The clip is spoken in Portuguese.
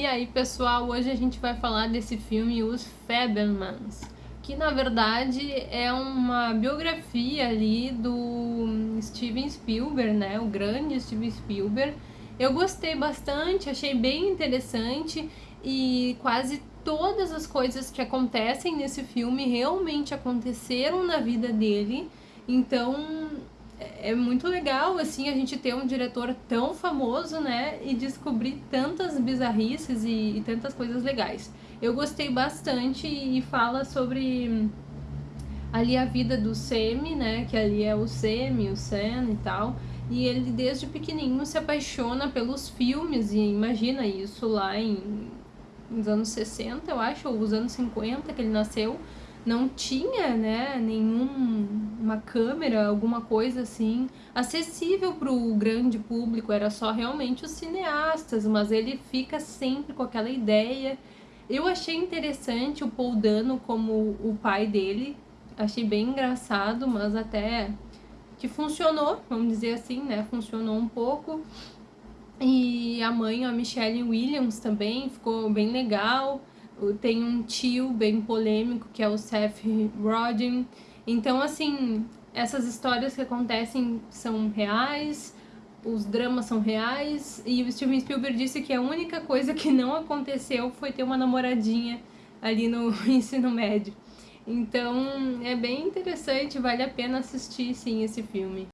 E aí, pessoal, hoje a gente vai falar desse filme Os Fabelmans, que na verdade é uma biografia ali do Steven Spielberg, né? O grande Steven Spielberg. Eu gostei bastante, achei bem interessante e quase todas as coisas que acontecem nesse filme realmente aconteceram na vida dele. Então, é muito legal, assim, a gente ter um diretor tão famoso, né, e descobrir tantas bizarrices e, e tantas coisas legais. Eu gostei bastante e fala sobre ali a vida do Semi, né, que ali é o Semi, o Sen e tal, e ele desde pequenininho se apaixona pelos filmes, e imagina isso lá em, nos anos 60, eu acho, ou os anos 50 que ele nasceu, não tinha, né, nenhuma câmera, alguma coisa assim, acessível para o grande público, era só realmente os cineastas, mas ele fica sempre com aquela ideia. Eu achei interessante o Paul Dano como o pai dele, achei bem engraçado, mas até que funcionou, vamos dizer assim, né, funcionou um pouco. E a mãe, a Michelle Williams também, ficou bem legal tem um tio bem polêmico, que é o Seth Rogen. Então, assim, essas histórias que acontecem são reais, os dramas são reais, e o Steven Spielberg disse que a única coisa que não aconteceu foi ter uma namoradinha ali no ensino médio. Então, é bem interessante, vale a pena assistir, sim, esse filme.